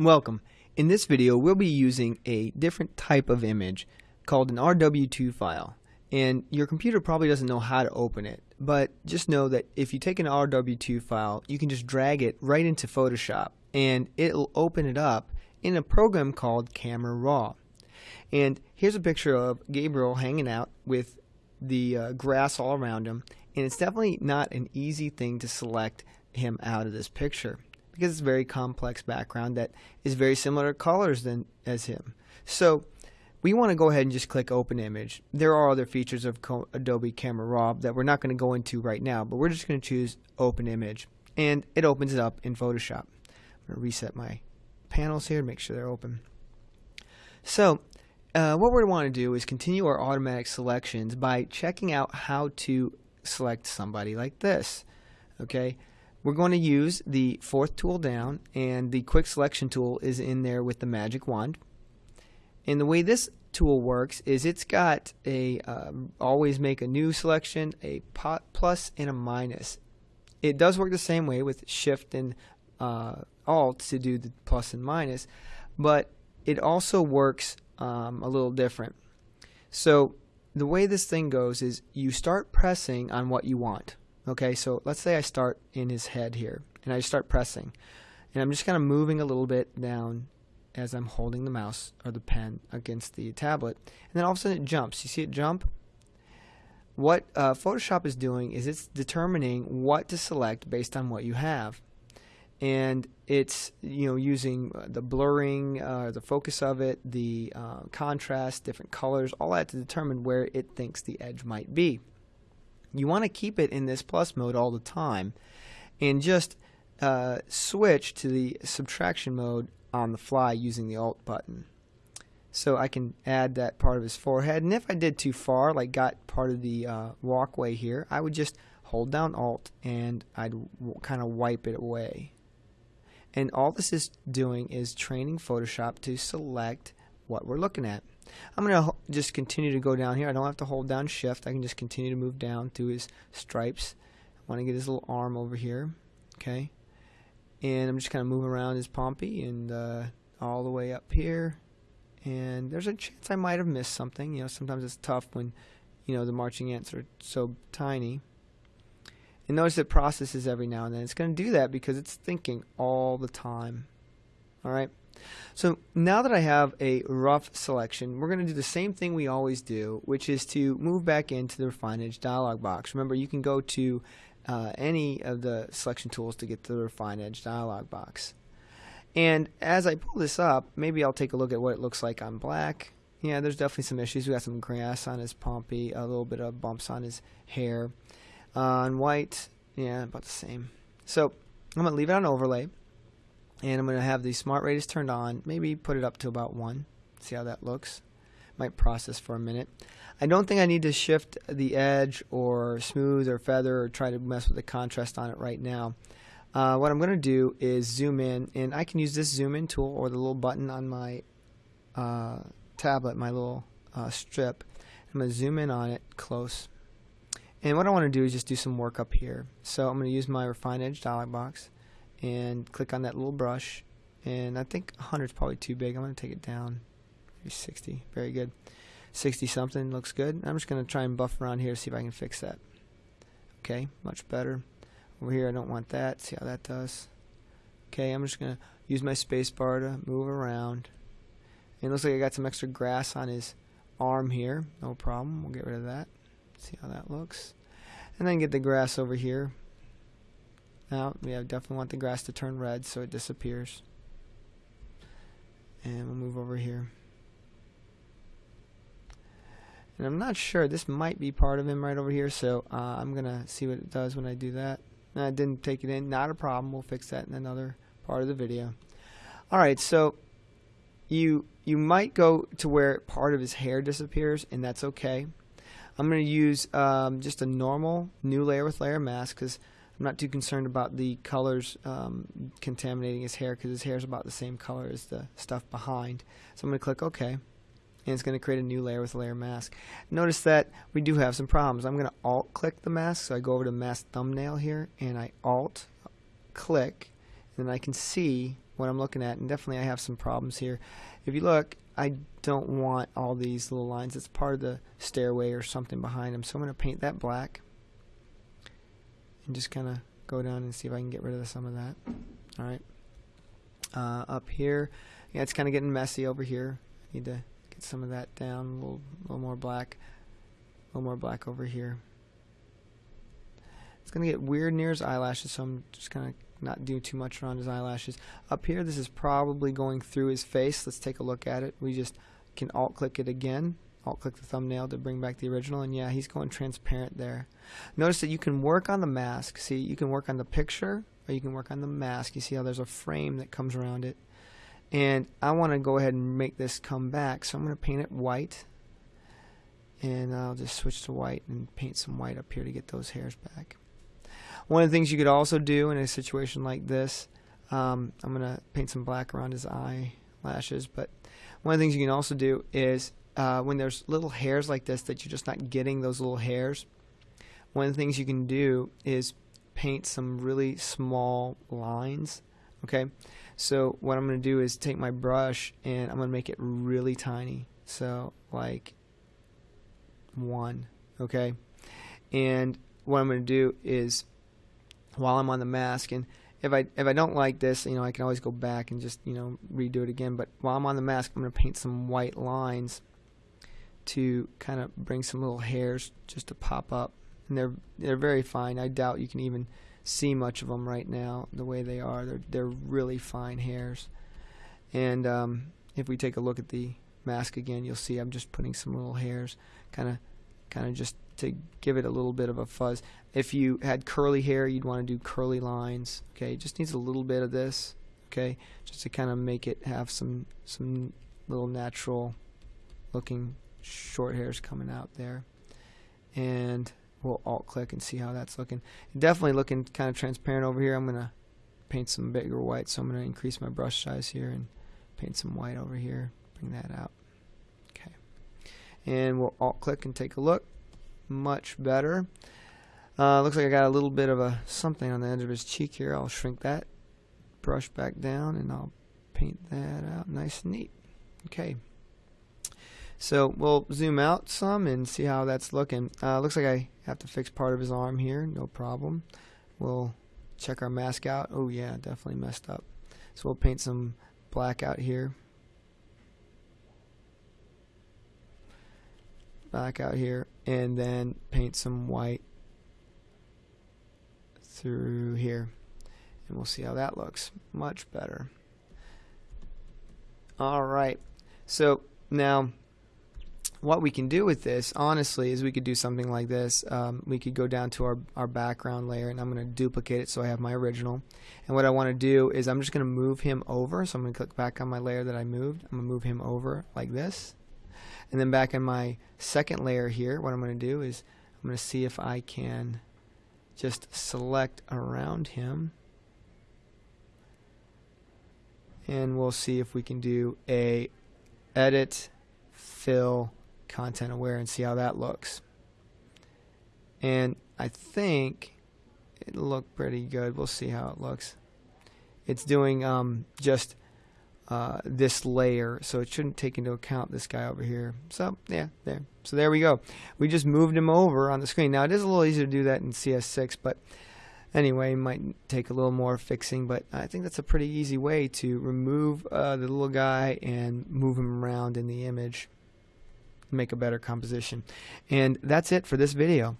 Welcome. In this video we'll be using a different type of image called an RW2 file. And your computer probably doesn't know how to open it but just know that if you take an RW2 file you can just drag it right into Photoshop and it'll open it up in a program called Camera Raw. And here's a picture of Gabriel hanging out with the uh, grass all around him and it's definitely not an easy thing to select him out of this picture because it's a very complex background that is very similar to colors than as him. So we want to go ahead and just click open image. There are other features of Adobe Camera Raw that we're not going to go into right now, but we're just going to choose open image and it opens it up in Photoshop. I'm going to reset my panels here to make sure they're open. So uh, what we want to do is continue our automatic selections by checking out how to select somebody like this. Okay, we're going to use the fourth tool down and the quick selection tool is in there with the magic wand. And the way this tool works is it's got a uh, always make a new selection a plus and a minus. It does work the same way with shift and uh, alt to do the plus and minus but it also works um, a little different. So the way this thing goes is you start pressing on what you want Okay, so let's say I start in his head here, and I start pressing. And I'm just kind of moving a little bit down as I'm holding the mouse or the pen against the tablet. And then all of a sudden it jumps. You see it jump? What uh, Photoshop is doing is it's determining what to select based on what you have. And it's you know using the blurring, uh, the focus of it, the uh, contrast, different colors, all that to determine where it thinks the edge might be. You want to keep it in this plus mode all the time and just uh, switch to the subtraction mode on the fly using the alt button. So I can add that part of his forehead and if I did too far like got part of the uh, walkway here I would just hold down alt and I'd kind of wipe it away. And all this is doing is training Photoshop to select what we're looking at. I'm going to just continue to go down here. I don't have to hold down shift. I can just continue to move down through his stripes. I want to get his little arm over here. Okay. And I'm just kind of moving around his Pompey and uh, all the way up here. And there's a chance I might have missed something. You know, sometimes it's tough when, you know, the marching ants are so tiny. And notice it processes every now and then. It's going to do that because it's thinking all the time. All right. So now that I have a rough selection, we're going to do the same thing we always do, which is to move back into the Refine Edge dialog box. Remember, you can go to uh, any of the selection tools to get to the Refine Edge dialog box. And as I pull this up, maybe I'll take a look at what it looks like on black. Yeah, there's definitely some issues. We got some grass on his pompey, a little bit of bumps on his hair. Uh, on white, yeah, about the same. So I'm going to leave it on overlay and I'm going to have the smart radius turned on. Maybe put it up to about 1 see how that looks. Might process for a minute. I don't think I need to shift the edge or smooth or feather or try to mess with the contrast on it right now. Uh, what I'm going to do is zoom in and I can use this zoom in tool or the little button on my uh, tablet my little uh, strip. I'm going to zoom in on it close. And what I want to do is just do some work up here. So I'm going to use my refine edge dialog box and click on that little brush and I think 100 is probably too big. I'm going to take it down. Maybe 60 very good. 60 something looks good. I'm just going to try and buff around here to see if I can fix that. Okay much better. Over here I don't want that. See how that does. Okay I'm just going to use my spacebar to move around. It looks like I got some extra grass on his arm here. No problem. We'll get rid of that. See how that looks. And then get the grass over here now we definitely want the grass to turn red so it disappears. And we'll move over here. And I'm not sure, this might be part of him right over here, so uh, I'm going to see what it does when I do that. I didn't take it in, not a problem, we'll fix that in another part of the video. Alright, so you you might go to where part of his hair disappears, and that's okay. I'm going to use um, just a normal new layer with layer mask because I'm not too concerned about the colors um, contaminating his hair because his hair is about the same color as the stuff behind. So I'm going to click OK and it's going to create a new layer with a layer mask. Notice that we do have some problems. I'm going to alt click the mask so I go over to mask thumbnail here and I alt click and I can see what I'm looking at and definitely I have some problems here if you look I don't want all these little lines it's part of the stairway or something behind them so I'm going to paint that black and just kind of go down and see if I can get rid of some of that. Alright. Uh, up here. Yeah it's kind of getting messy over here. Need to get some of that down a little, little more black. A little more black over here. It's gonna get weird near his eyelashes so I'm just gonna not do too much around his eyelashes. Up here this is probably going through his face. Let's take a look at it. We just can alt click it again alt click the thumbnail to bring back the original and yeah he's going transparent there. Notice that you can work on the mask. See you can work on the picture or you can work on the mask. You see how there's a frame that comes around it. And I want to go ahead and make this come back. So I'm going to paint it white. And I'll just switch to white and paint some white up here to get those hairs back. One of the things you could also do in a situation like this um, I'm going to paint some black around his eyelashes but one of the things you can also do is uh, when there's little hairs like this that you're just not getting those little hairs one of the things you can do is paint some really small lines okay so what I'm going to do is take my brush and I'm going to make it really tiny. So like one, okay? And what I'm going to do is while I'm on the mask and if I if I don't like this, you know, I can always go back and just, you know, redo it again, but while I'm on the mask, I'm going to paint some white lines to kind of bring some little hairs just to pop up. And they're they're very fine. I doubt you can even see much of them right now the way they are. They're they're really fine hairs. And um, if we take a look at the mask again, you'll see I'm just putting some little hairs, kind of kind of just to give it a little bit of a fuzz. If you had curly hair, you'd want to do curly lines. Okay, it just needs a little bit of this. Okay, just to kind of make it have some some little natural looking short hairs coming out there. And we'll alt click and see how that's looking. Definitely looking kind of transparent over here. I'm going to paint some bigger white, so I'm going to increase my brush size here and paint some white over here. Bring that out. Okay. And we'll alt click and take a look. Much better. Uh, looks like I got a little bit of a something on the edge of his cheek here. I'll shrink that brush back down and I'll paint that out nice and neat. Okay. So we'll zoom out some and see how that's looking. Uh, looks like I have to fix part of his arm here, no problem. We'll check our mask out. Oh yeah, definitely messed up. So we'll paint some black out here. Black out here and then paint some white through here and we'll see how that looks much better alright so now what we can do with this honestly is we could do something like this. Um, we could go down to our, our background layer and I'm going to duplicate it so I have my original. And what I want to do is I'm just going to move him over. So I'm going to click back on my layer that I moved. I'm going to move him over like this. And then back in my second layer here what I'm going to do is I'm going to see if I can just select around him. And we'll see if we can do a edit fill content aware and see how that looks. And I think it looked pretty good. We'll see how it looks. It's doing um, just uh, this layer, so it shouldn't take into account this guy over here. So yeah, there. So there we go. We just moved him over on the screen. Now it is a little easier to do that in CS6, but anyway, might take a little more fixing. But I think that's a pretty easy way to remove uh, the little guy and move him around in the image make a better composition. And that's it for this video.